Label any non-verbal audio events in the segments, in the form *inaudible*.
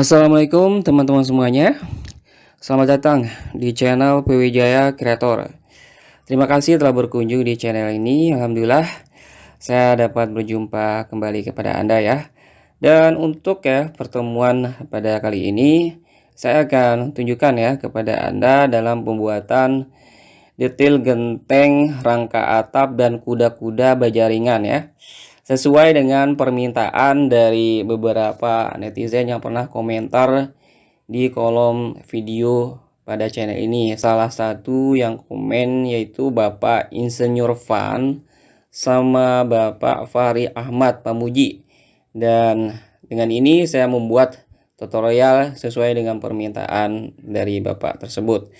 Assalamualaikum teman-teman semuanya. Selamat datang di channel PW Jaya Creator Terima kasih telah berkunjung di channel ini. Alhamdulillah saya dapat berjumpa kembali kepada Anda ya. Dan untuk ya pertemuan pada kali ini Saya akan tunjukkan ya kepada Anda dalam pembuatan detail genteng, rangka atap, dan kuda-kuda bajaringan ya sesuai dengan permintaan dari beberapa netizen yang pernah komentar di kolom video pada channel ini. Salah satu yang komen yaitu Bapak Insinyur Van sama Bapak Fahri Ahmad Pamuji. Dan dengan ini saya membuat tutorial sesuai dengan permintaan dari Bapak tersebut.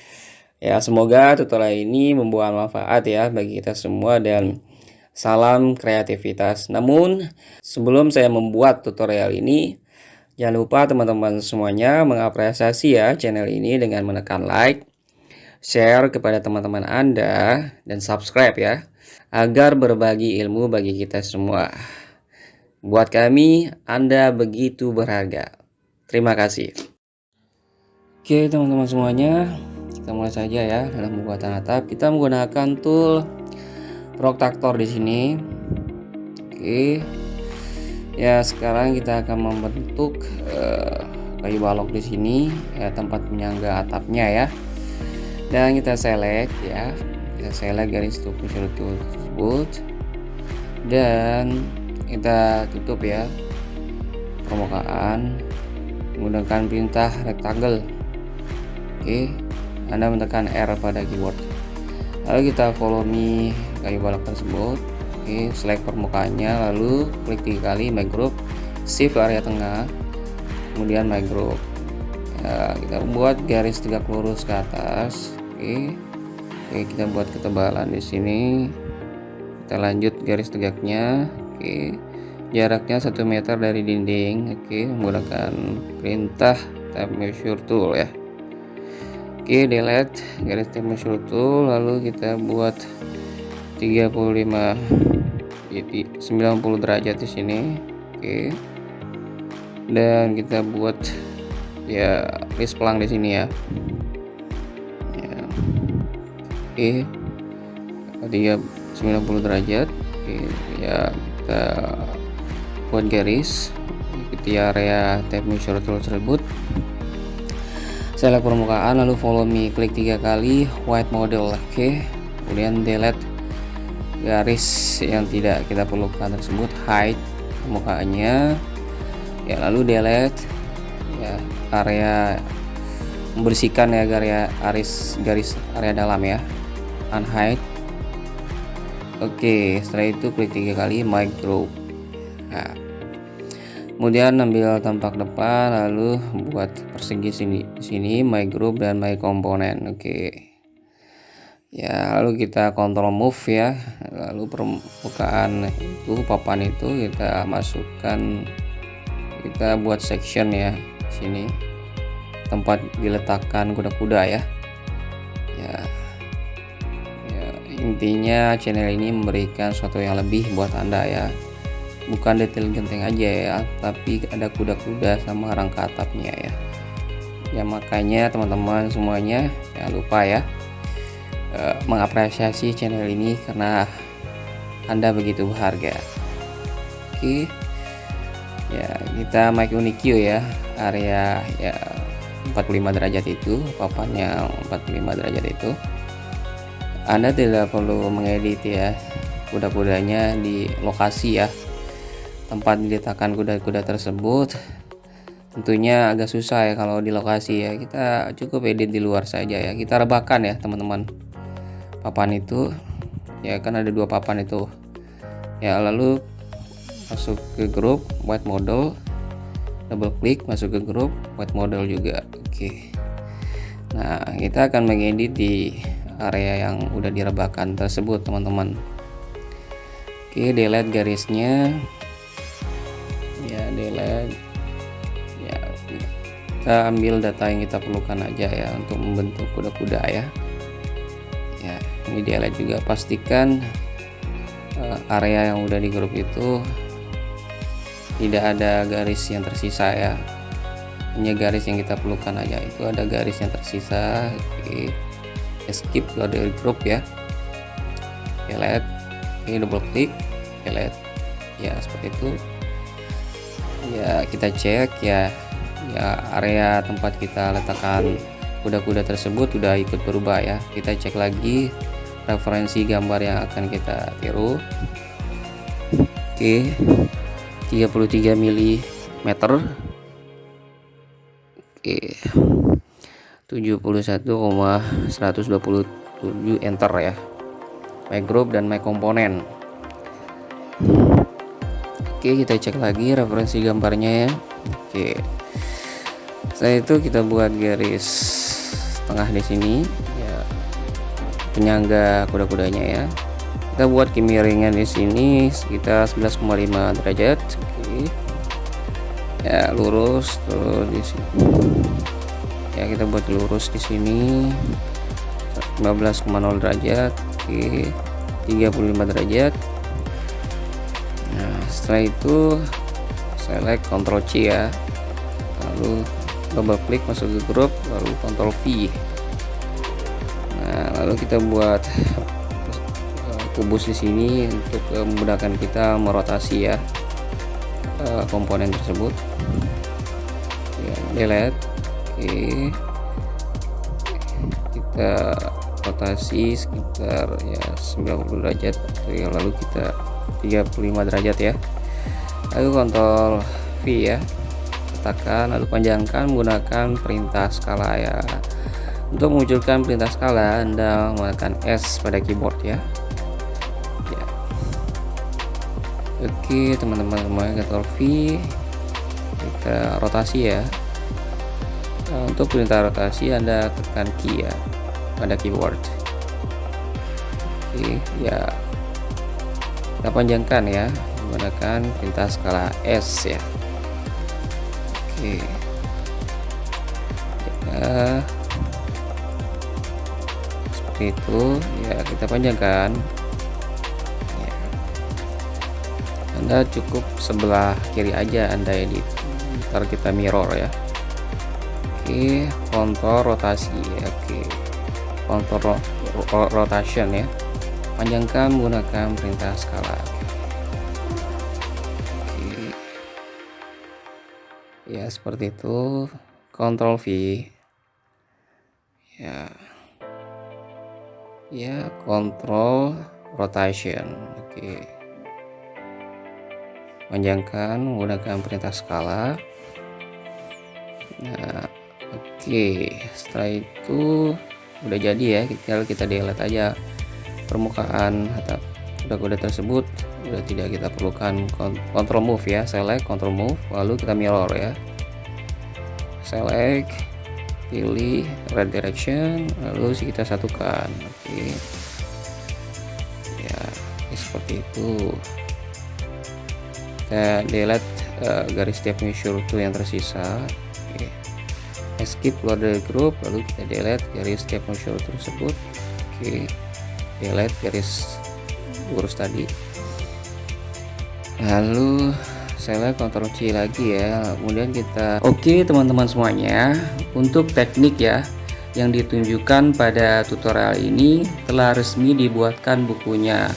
Ya semoga tutorial ini membawa manfaat ya bagi kita semua dan Salam kreativitas. Namun, sebelum saya membuat tutorial ini, jangan lupa teman-teman semuanya mengapresiasi ya channel ini dengan menekan like, share kepada teman-teman Anda, dan subscribe ya, agar berbagi ilmu bagi kita semua. Buat kami, Anda begitu berharga. Terima kasih. Oke teman-teman semuanya, kita mulai saja ya dalam pembuatan atap. Kita menggunakan tool protraktor di sini. Oke. Ya sekarang kita akan membentuk uh, kayu balok di sini ya tempat penyangga atapnya ya. Dan kita select ya. Kita select garis tubuh tersebut. Dan kita tutup ya permukaan menggunakan perintah rectangle. Oke. Anda menekan R pada keyboard. Lalu kita follow me kayu balok tersebut. Oke select permukaannya lalu klik tiga kali my group shift area tengah kemudian my group ya, kita buat garis tegak lurus ke atas. Oke oke kita buat ketebalan di sini. Kita lanjut garis tegaknya. Oke jaraknya satu meter dari dinding. Oke menggunakan perintah tab measure tool ya. Oke delete garis tab measure tool lalu kita buat 35 jadi 90 derajat di sini. Oke. Dan kita buat ya list pelang di sini ya. Ya. Oke. Tiga 90 derajat. Oke ya kita buat garis di area tab measure tool tersebut. Select permukaan lalu follow me. Klik tiga kali white model. Oke. Kemudian delete garis yang tidak kita perlukan tersebut hide permukaannya ya lalu delete ya area membersihkan ya garis garis area dalam ya unhide oke setelah itu klik tiga kali micro nah, kemudian ambil tampak depan lalu buat persegi sini sini group dan my component oke ya lalu kita kontrol move ya. Lalu permukaan itu papan itu kita masukkan. Kita buat section ya sini. Tempat diletakkan kuda-kuda ya. Ya. Ya intinya channel ini memberikan sesuatu yang lebih buat anda ya. Bukan detail genteng aja ya tapi ada kuda-kuda sama rangka atapnya ya. Ya makanya teman-teman semuanya jangan lupa ya uh, mengapresiasi channel ini karena anda begitu berharga. Oke. Okay. ya kita make unikio ya. Area ya 45 derajat itu papannya 45 derajat itu. Anda tidak perlu mengedit ya kuda-kudanya di lokasi ya. Tempat diletakkan kuda-kuda tersebut. Tentunya agak susah ya kalau di lokasi ya. Kita cukup edit di luar saja ya. Kita rebahkan ya teman-teman papan itu ya kan ada dua papan itu. Ya lalu masuk ke grup white model. Double klik masuk ke grup white model juga. Oke. Nah kita akan mengedit di area yang udah direbahkan tersebut teman-teman. Oke delete garisnya. Ya delete. Ya kita ambil data yang kita perlukan aja ya untuk membentuk kuda-kuda ya ini di juga pastikan uh, area yang udah di grup itu tidak ada garis yang tersisa ya. Hanya garis yang kita perlukan aja. Itu ada garis yang tersisa skip dari group ya. Lihat ini double klik. Lihat ya seperti itu. Ya kita cek ya. Ya area tempat kita letakkan kuda-kuda tersebut sudah ikut berubah ya. Kita cek lagi referensi gambar yang akan kita tiru. Oke 33 mm oke 71,127 enter ya. My group dan my komponen. Oke kita cek lagi referensi gambarnya ya. Oke setelah itu kita buat garis tengah di sini penyangga kuda-kudanya ya. Kita buat kemiringan di sini sekitar 11,5 derajat. Oke. Ya lurus terus di sini. Ya kita buat lurus di sini. 15,0 derajat. Oke. 35 derajat. Nah setelah itu select Ctrl C ya. Lalu double klik masuk ke grup lalu Ctrl V lalu kita buat eh, kubus di sini untuk memudahkan kita merotasi ya uh, komponen tersebut. Ya delete oke. Kita rotasi sekitar ya 90 derajat. Ya, lalu kita 35 derajat ya. Lalu kontrol V ya. Letakkan lalu panjangkan menggunakan perintah skala ya untuk memunculkan perintah skala Anda menggunakan S pada keyboard ya. Oke teman-teman semuanya Ctrl V. Kita rotasi ya. Nah, untuk perintah rotasi Anda tekan key ya pada keyboard. Oke ya. Kita panjangkan ya menggunakan perintah skala S ya. Oke. Ya, seperti itu. Ya kita panjangkan. Anda cukup sebelah kiri aja anda edit ntar kita mirror ya. Oke kontrol rotasi. Oke. Kontrol rotation ya. Panjangkan menggunakan perintah skala. Oke. Ya seperti itu. Kontrol V. Ya ya kontrol rotation. Oke. Panjangkan menggunakan perintah skala. Nah oke. Setelah itu udah jadi ya tinggal kita delete aja permukaan atau kuda-kuda tersebut. Udah tidak kita perlukan control move ya select control move lalu kita mirror ya. Select pilih red direction lalu kita satukan. Oke. Okay. ya seperti itu. Kita delete uh, garis step measure to yang tersisa. Okay. skip keluar dari grup lalu kita delete garis step measure tersebut. Oke. Delete garis lurus tadi. Lalu saya Ctrl C lagi ya. Kemudian kita oke okay, teman-teman semuanya. Untuk teknik ya yang ditunjukkan pada tutorial ini telah resmi dibuatkan bukunya.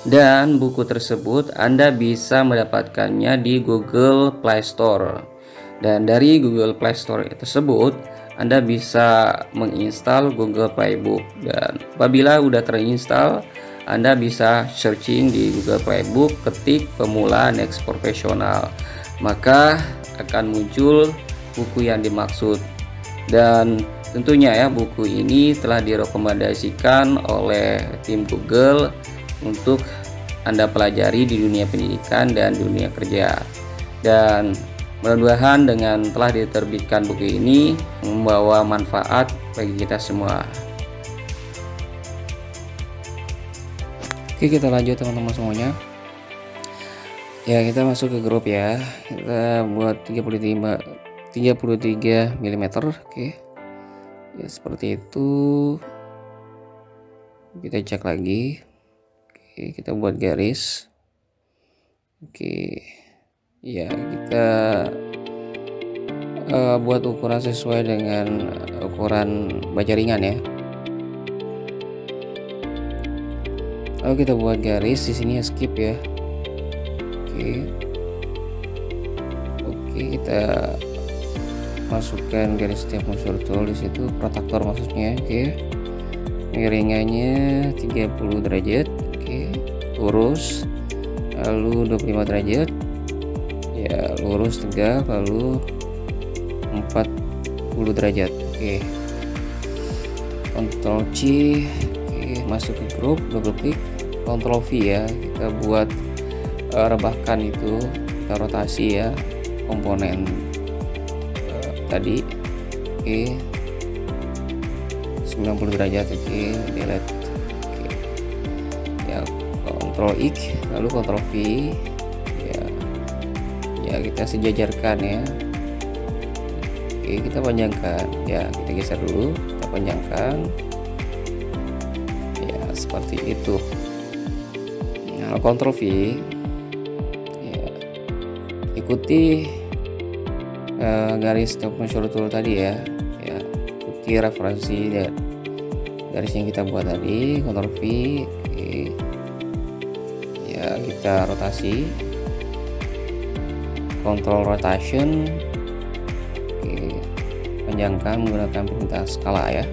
Dan buku tersebut Anda bisa mendapatkannya di Google Play Store. Dan dari Google Play Store tersebut Anda bisa menginstal Google Playbook. Dan apabila sudah terinstall Anda bisa searching di Google Playbook ketik pemula next profesional maka akan muncul buku yang dimaksud dan tentunya ya buku ini telah direkomendasikan oleh tim Google untuk Anda pelajari di dunia pendidikan dan dunia kerja. Dan mudah-mudahan dengan telah diterbitkan buku ini membawa manfaat bagi kita semua. Oke, kita lanjut teman-teman semuanya. Ya, kita masuk ke grup ya. Kita buat 35 33 mm, oke. Ya, seperti itu. Kita cek lagi oke kita buat garis oke ya kita uh, buat ukuran sesuai dengan ukuran baja ringan ya lalu kita buat garis di sini skip ya. Oke. Oke kita masukkan garis setiap unsur tool di situ protektor maksudnya oke. Miringannya 30 derajat oke. Lurus lalu 25 derajat. Ya lurus tegak lalu 40 derajat oke. Ctrl C oke. Masuk ke grup double klik Ctrl V ya kita buat uh, rebahkan itu kita rotasi ya komponen uh, tadi oke 90 derajat oke delete oke ya Ctrl X lalu Ctrl V ya. Ya kita sejajarkan ya. Oke kita panjangkan. Ya kita geser dulu kita panjangkan. Ya seperti itu Ctrl V. Ya. Ikuti uh, garis stop measure tool tadi ya. Ya ikuti referensi dan garis yang kita buat tadi Ctrl V. Oke. Ya kita rotasi. Control rotation. Oke, panjangkan menggunakan perintah skala ya ya,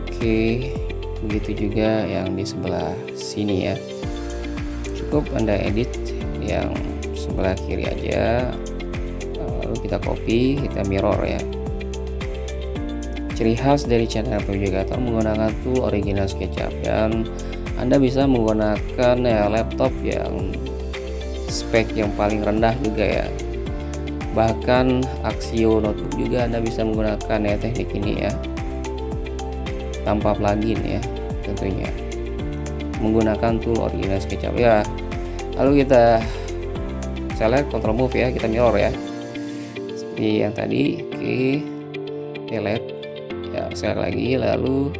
oke begitu juga yang di sebelah sini ya. Cukup anda edit yang sebelah kiri aja. Lalu kita copy kita mirror ya. Ciri khas dari channel Navigator menggunakan tool original SketchUp dan Anda bisa menggunakan ya laptop yang spek yang paling rendah juga ya. Bahkan Axio notebook juga Anda bisa menggunakan ya teknik ini ya tanpa plugin ya tentunya. Menggunakan tool original SketchUp ya lalu kita select control move ya kita mirror ya. Seperti yang tadi oke okay. delete. Ya sekali lagi lalu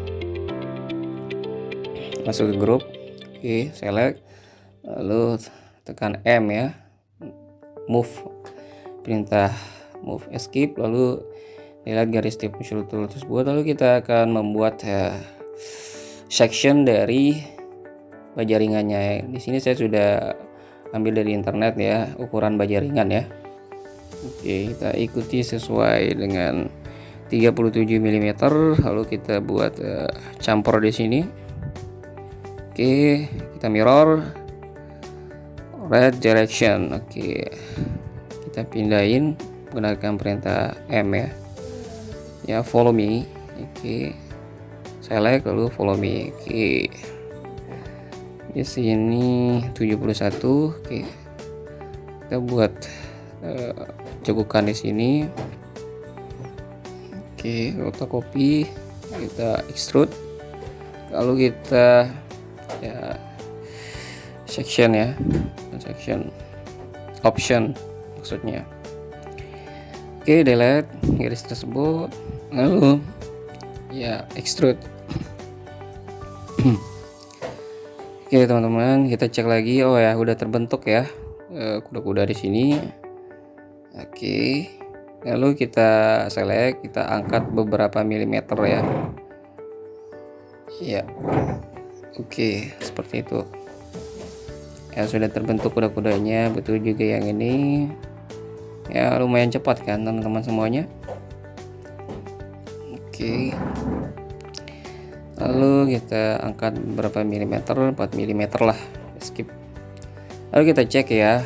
masuk ke grup. Oke select. Lalu tekan M ya. Move. Perintah move escape lalu lihat garis tip muncul tool. Tersebut lalu kita akan membuat ya, section dari baja ringannya di sini saya sudah ambil dari internet ya ukuran baja ringan ya. Oke kita ikuti sesuai dengan 37 mm lalu kita buat uh, campur di sini. Oke kita mirror. Red direction. Oke kita pindahin menggunakan perintah M ya ya follow me. Oke select lalu follow me. Oke di sini 71 oke. Kita buat uh, cekukan di sini. Oke, kita copy, kita extrude, lalu kita ya section ya, section. Option maksudnya. Oke, delete. Garis tersebut, lalu ya extrude. Oke *clears throat* teman-teman, kita cek lagi. Oh ya, udah terbentuk ya eh, kuda-kuda di sini. Oke. Lalu kita select kita angkat beberapa milimeter ya. Ya. Oke seperti itu. Ya sudah terbentuk kuda-kudanya. Betul juga yang ini. Ya lumayan cepat kan teman-teman semuanya oke lalu kita angkat beberapa milimeter? 4 milimeter lah skip. Lalu kita cek ya.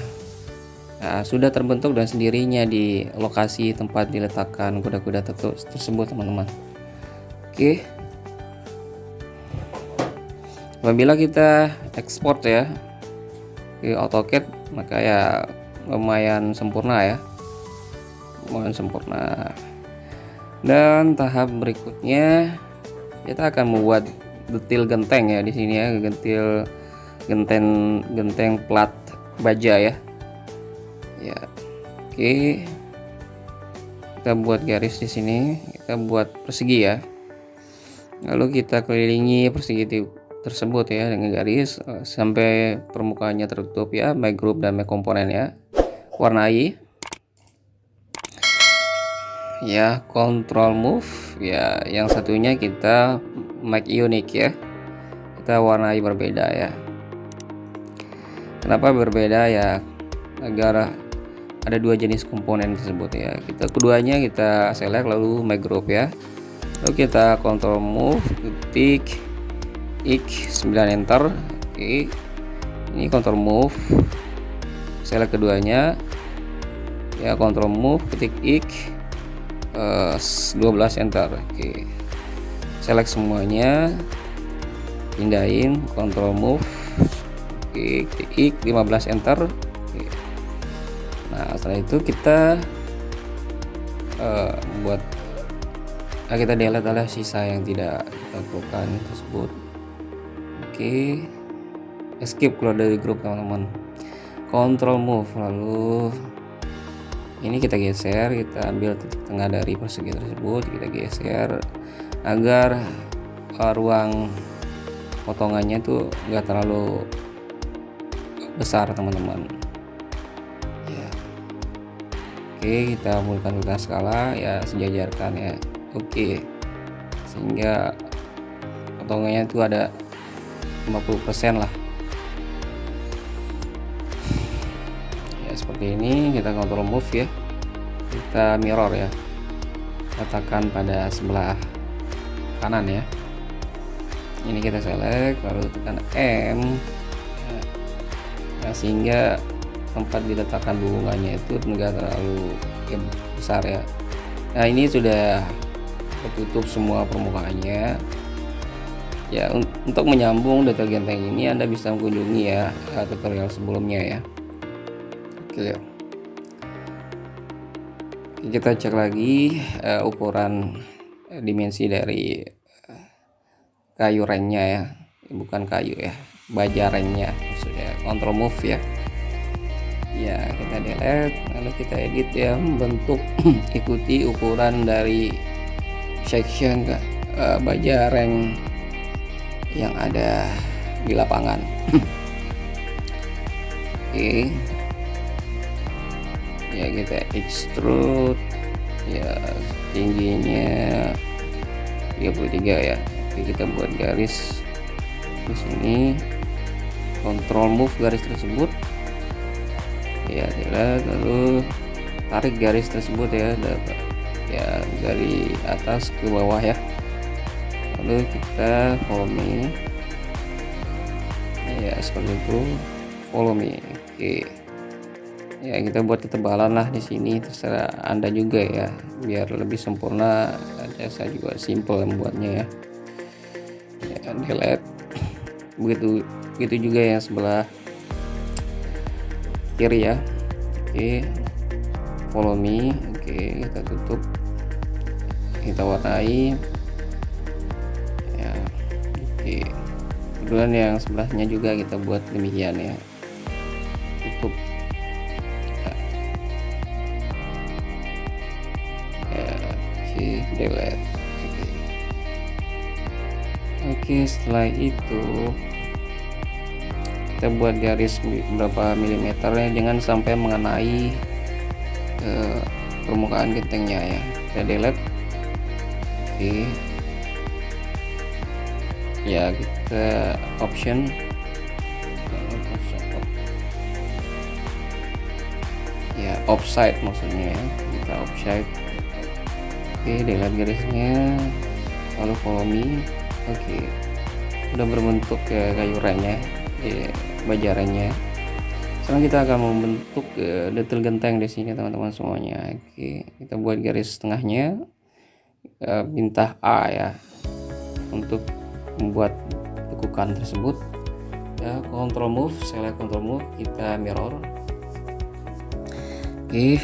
Nah, sudah terbentuk dan sendirinya di lokasi tempat diletakkan kuda-kuda tersebut teman-teman. Oke. Apabila kita ekspor ya ke AutoCAD maka ya lumayan sempurna ya. Lumayan sempurna dan tahap berikutnya kita akan membuat detail genteng ya di sini ya gentil genteng genteng plat baja ya. Ya oke. Kita buat garis di sini kita buat persegi ya. Lalu kita kelilingi persegi tersebut ya dengan garis eh, sampai permukaannya tertutup ya my group dan my komponen ya. Warnai ya control move. Ya yang satunya kita make unique ya. Kita warnai berbeda ya. Kenapa berbeda ya? Agar ada dua jenis komponen tersebut ya. Kita keduanya kita select lalu make group ya. Lalu kita control move ketik X 9 enter oke ini control move. Select keduanya. Ya control move ketik X uh, eh, 12 enter oke. Select semuanya. Pindahin control move. Oke ketik X 15 enter. Oke. nah setelah itu kita uh, buat nah kita delete adalah sisa yang tidak kita perlukan tersebut. Oke. Escape keluar dari grup teman-teman. Control move lalu ini kita geser kita ambil titik tengah dari persegi tersebut kita geser agar uh, ruang potongannya tuh enggak terlalu besar teman-teman. Ya. Oke kita mulakan skala ya sejajarkan ya. Oke. Sehingga potongannya itu ada 50% lah seperti ini kita kontrol move ya. Kita mirror ya. Katakan pada sebelah kanan ya. Ini kita select lalu tekan M. Nah, sehingga tempat diletakkan hubungannya itu enggak terlalu ya, besar ya. Nah ini sudah tertutup semua permukaannya. Ya untuk menyambung detail genteng ini Anda bisa mengunjungi ya eh, tutorial sebelumnya ya oke. Kita cek lagi uh, ukuran uh, dimensi dari uh, kayu rengnya ya. Bukan kayu ya baja rengnya maksudnya control move ya. Ya kita delete lalu kita edit ya bentuk *clears throat* ikuti ukuran dari section uh, baja reng yang ada di lapangan. *clears throat* Oke. Ya kita extrude. Ya tingginya 33 ya. Oke kita buat garis di sini. Control move garis tersebut. Ya tidak lalu tarik garis tersebut ya ya dari atas ke bawah ya. Lalu kita follow me ya seperti itu. Follow me oke ya kita buat ketebalan lah di sini terserah anda juga ya. Biar lebih sempurna saya juga simple membuatnya ya. Ya delete begitu begitu juga yang sebelah kiri ya. Oke follow me. Oke kita tutup. Kita warnai. Kebetulan yang sebelahnya juga kita buat demikian ya delete. Oke oke setelah itu kita buat garis berapa milimeter ya jangan sampai mengenai ke permukaan gentengnya ya. Kita delete. Oke. Ya kita option. Ya offside maksudnya ya. Kita offside oke delete garisnya. Lalu follow me oke. Udah berbentuk ya kayu remnya ya bajarannya. Sekarang kita akan membentuk uh, detail genteng di sini teman-teman semuanya. Oke kita buat garis tengahnya uh, bintang A ya. Untuk membuat tekukan tersebut. Ya control move select control move kita mirror. Oke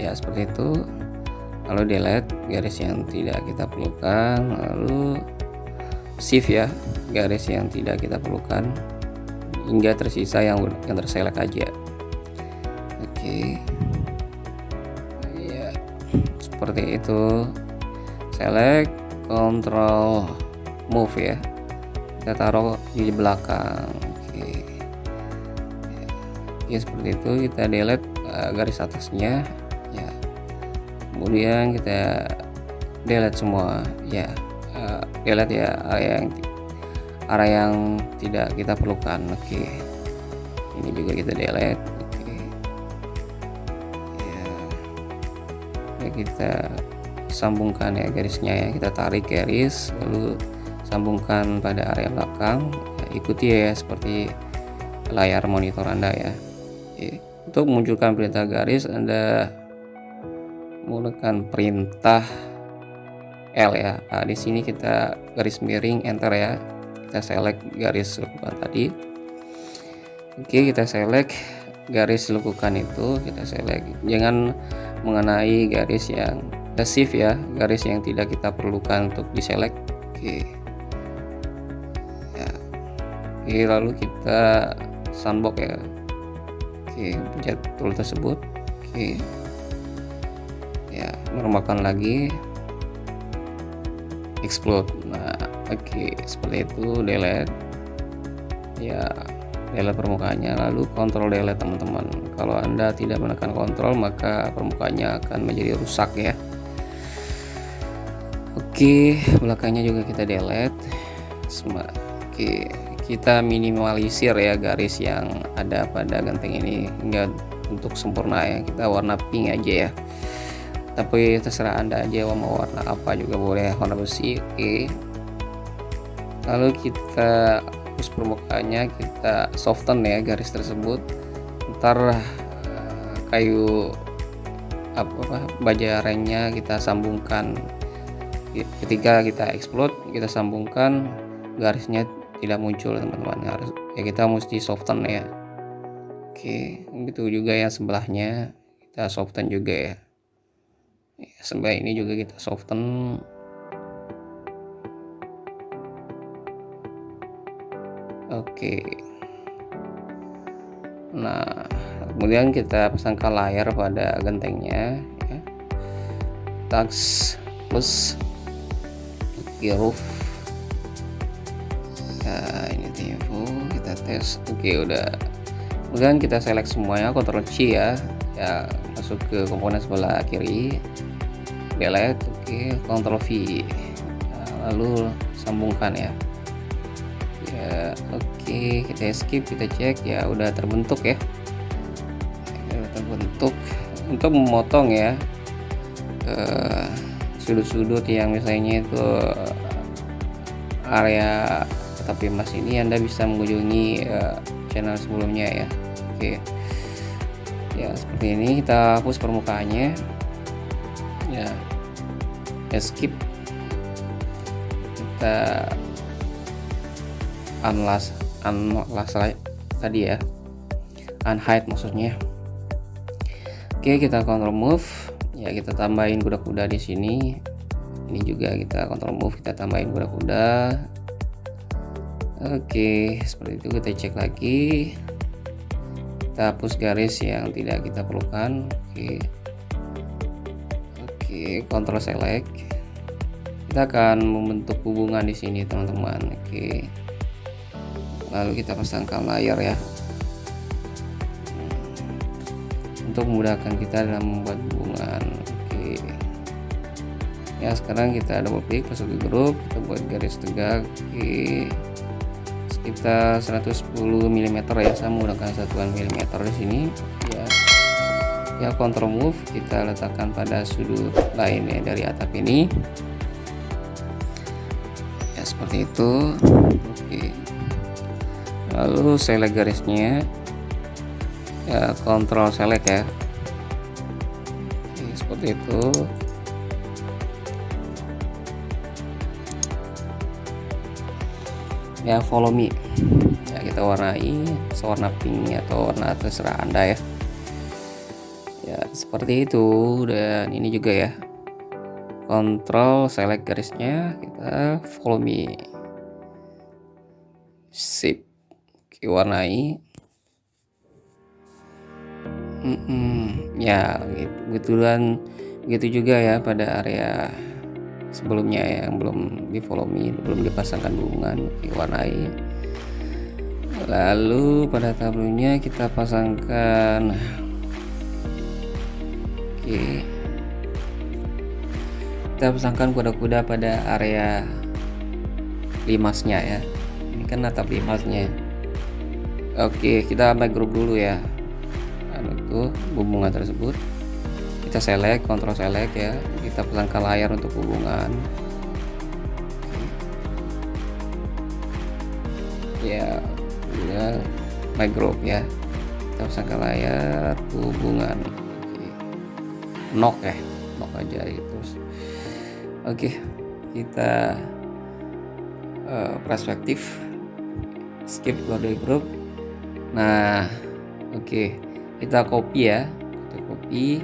ya seperti itu lalu delete garis yang tidak kita perlukan lalu shift ya garis yang tidak kita perlukan hingga tersisa yang yang terselect aja. Oke. Ya seperti itu. Select control move ya. Kita taruh di belakang. Oke. Ya seperti itu. Kita delete uh, garis atasnya. ya kemudian kita delete semua ya uh, delete ya area yang area yang tidak kita perlukan oke. Ini juga kita delete oke. Ya, ya kita sambungkan ya garisnya ya kita tarik garis lalu sambungkan pada area belakang ya, ikuti ya seperti layar monitor anda ya. Oke. untuk memunculkan perintah garis anda menggunakan perintah L ya. Nah, di sini kita garis miring enter ya. Kita select garis lekukan tadi. Oke kita select garis lekukan itu. Kita select. Jangan mengenai garis yang pasif ya. Garis yang tidak kita perlukan untuk diselect. Oke. Ya. Oke lalu kita sandbox ya. Oke pencet tool tersebut. Oke meremakan lagi. Explode. Nah oke seperti itu delete. Ya delete permukaannya. Lalu kontrol delete teman-teman. Kalau anda tidak menekan kontrol maka permukaannya akan menjadi rusak ya. Oke, belakangnya juga kita delete. Oke, kita minimalisir ya garis yang ada pada genteng ini. Hingga untuk sempurna ya. Kita warna pink aja ya. Tapi terserah Anda aja mau warna apa juga boleh, warna besi. Oke. Lalu kita hapus permukaannya, kita soften ya garis tersebut. Ntar eh, kayu apa, apa baja rengnya kita sambungkan ketika kita explode kita sambungkan garisnya tidak muncul teman-teman harus ya kita mesti soften ya oke itu juga yang sebelahnya kita soften juga ya sebelah ini juga kita soften. Oke. Nah kemudian kita pasangkan layar pada gentengnya ya. tax plus roof. Ya ini info kita tes. Oke udah. Kemudian kita select semuanya Ctrl C ya ya masuk ke komponen sebelah kiri. Delete oke Ctrl V. Nah, lalu sambungkan ya. Ya oke kita skip kita cek. Ya udah terbentuk ya, ya udah terbentuk. Untuk memotong ya uh, sudut-sudut yang misalnya itu area tapi mas ini anda bisa mengunjungi uh, channel sebelumnya ya. Oke ya seperti ini kita hapus permukaannya. Ya skip. Kita unlast unlast tadi ya. Unhide maksudnya. Oke kita control move. Ya kita tambahin kuda-kuda di sini. Ini juga kita kontrol move kita tambahin kuda-kuda. Oke seperti itu kita cek lagi kita hapus garis yang tidak kita perlukan. Oke. Oke kontrol select. Kita akan membentuk hubungan di sini teman-teman. Oke. Lalu kita pasangkan layar ya. Untuk memudahkan kita dalam membuat hubungan. Oke. Ya sekarang kita double klik masuk ke grup kita buat garis tegak. Oke sekitar 110 mm ya saya menggunakan satuan mm di sini. Ya. Ya control move kita letakkan pada sudut lainnya dari atap ini. Ya seperti itu. Oke. Lalu select garisnya. Ya kontrol select ya. Oke, seperti itu ya follow me. Ya kita warnai sewarna pink atau warna terserah anda ya. Ya seperti itu. Dan ini juga ya. Kontrol select garisnya kita follow me. Sip. Oke, warnai. Mm -mm. ya gitu gituan begitu juga ya pada area sebelumnya ya, yang belum di follow me belum dipasangkan hubungan diwarnai. Lalu pada tablonya kita pasangkan oke. Kita pasangkan kuda-kuda pada area limasnya ya. Ini kan atap limasnya. Oke kita make group dulu ya. Dan itu hubungan tersebut kita select kontrol select ya. Kita pasangkan layar untuk hubungan. Ya udah. My group ya. Kita pasangkan layar hubungan. Knock ya knock aja gitu oke kita uh, perspektif. Skip kode group nah oke. Kita copy ya. Kita copy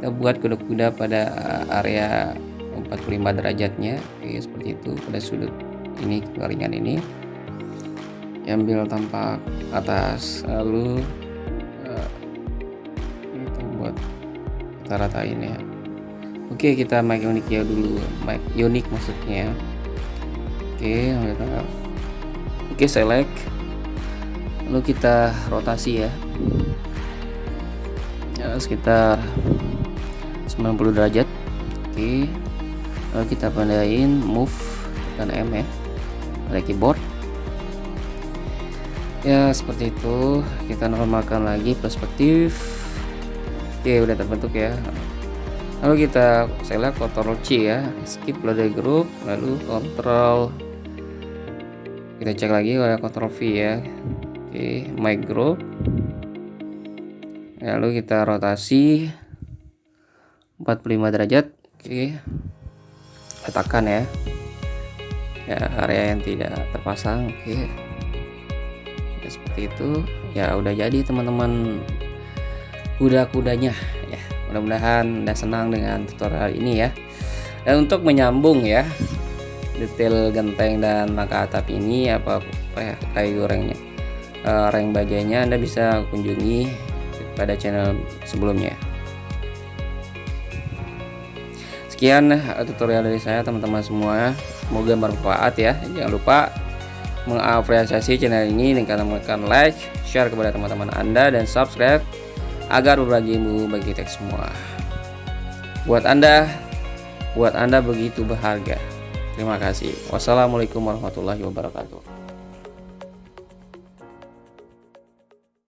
kita buat kuda-kuda pada area 45 derajatnya. Oke seperti itu pada sudut ini garingan ini. Ambil tampak atas lalu uh, kita buat kita ratain ya. Oke kita make unik ya dulu. Make unik maksudnya. Oke kita oke select. Lalu kita rotasi ya. Ya sekitar 90 derajat. Oke lalu kita pandain move dan M ya. Pada keyboard. Ya seperti itu. Kita normalkan lagi perspektif. Oke udah terbentuk ya. Lalu kita select Ctrl C ya. Skip loader group lalu Ctrl. Kita cek lagi oleh Ctrl V ya. Oke my group. Lalu kita rotasi 45 derajat. Oke. Letakkan ya. Ya area yang tidak terpasang. Oke. Ya, seperti itu. Ya udah jadi teman-teman. Kuda-kudanya. Ya mudah-mudahan anda senang dengan tutorial ini ya. Dan untuk menyambung ya detail genteng dan maka atap ini apa, apa ya kayu gorengnya uh, reng bajanya anda bisa kunjungi pada channel sebelumnya sekian eh, tutorial dari saya teman-teman semua. Semoga bermanfaat ya. Jangan lupa mengapresiasi channel ini dengan menekan like share kepada teman-teman anda dan subscribe agar berbagi ilmu bagi kita semua. Buat anda buat anda begitu berharga. Terima kasih. Wassalamualaikum warahmatullahi wabarakatuh